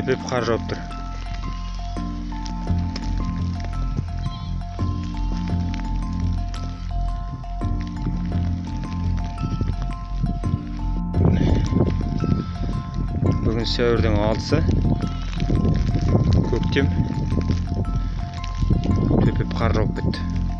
төпеп қар жауып тұр бүгін сәуірдің алтысы. Көктем төпеп қар жауып кетті